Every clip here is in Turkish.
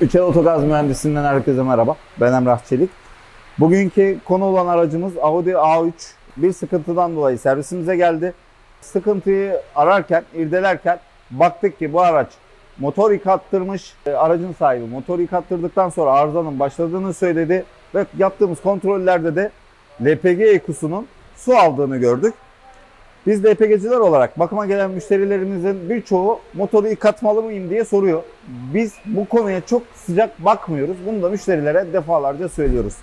Üçel Otogaz Mühendisinden herkese merhaba. Ben Emrah Çelik. Bugünkü konu olan aracımız Audi A3. Bir sıkıntıdan dolayı servisimize geldi. Sıkıntıyı ararken, irdelerken baktık ki bu araç motor yıkattırmış. E, Aracın sahibi motor yıkattırdıktan sonra arızanın başladığını söyledi. Ve yaptığımız kontrollerde de LPG ekusunun su aldığını gördük. Biz LPG'ciler olarak bakıma gelen müşterilerimizin birçoğu motoru yıkatmalı mıyım diye soruyor. Biz bu konuya çok sıcak bakmıyoruz. Bunu da müşterilere defalarca söylüyoruz.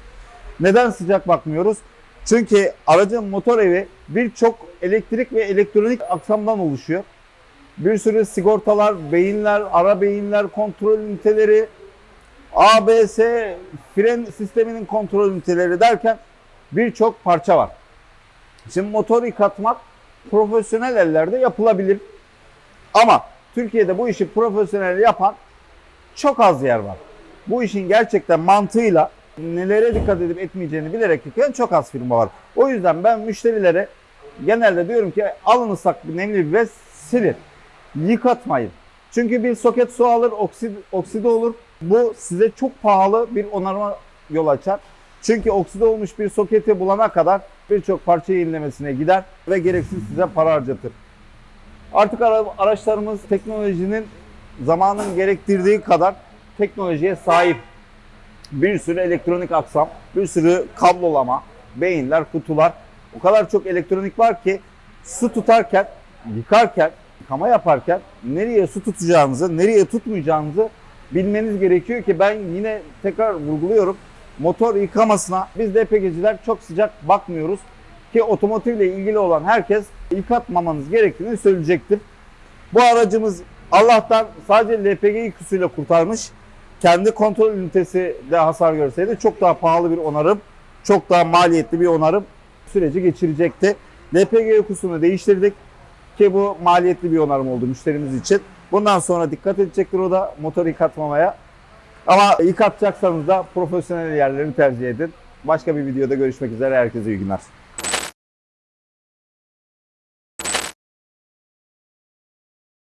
Neden sıcak bakmıyoruz? Çünkü aracın motor evi birçok elektrik ve elektronik aksamdan oluşuyor. Bir sürü sigortalar, beyinler, ara beyinler, kontrol üniteleri, ABS, fren sisteminin kontrol üniteleri derken birçok parça var. Şimdi motor yıkatmak profesyonel ellerde yapılabilir. Ama Türkiye'de bu işi profesyonel yapan çok az yer var. Bu işin gerçekten mantığıyla nelere dikkat edip etmeyeceğini bilerek yıkayan çok az firma var. O yüzden ben müşterilere genelde diyorum ki alın ıslak bir nemli bir silin. Yıkatmayın. Çünkü bir soket su alır, oksid, okside olur. Bu size çok pahalı bir onarma yol açar. Çünkü okside olmuş bir soketi bulana kadar birçok parça yenilemesine gider ve gereksiz size para harcatır. Artık ara- araçlarımız teknolojinin zamanın gerektirdiği kadar teknolojiye sahip. Bir sürü elektronik aksam, bir sürü kablolama, beyinler, kutular. O kadar çok elektronik var ki su tutarken, yıkarken, yıkama yaparken nereye su tutacağınızı, nereye tutmayacağınızı bilmeniz gerekiyor ki ben yine tekrar vurguluyorum. Motor yıkamasına biz LPG'ciler çok sıcak bakmıyoruz ki otomotivle ilgili olan herkes yıkatmamanız gerektiğini söyleyecektir. Bu aracımız Allah'tan sadece LPG yıkısıyla kurtarmış. Kendi kontrol ünitesi de hasar görseydi çok daha pahalı bir onarım, çok daha maliyetli bir onarım süreci geçirecekti. LPG yıkısını değiştirdik ki bu maliyetli bir onarım oldu müşterimiz için. Bundan sonra dikkat edecektir o da motor yıkatmamaya. Ama yıkatacaksanız da profesyonel yerlerini tercih edin. Başka bir videoda görüşmek üzere. Herkese iyi günler.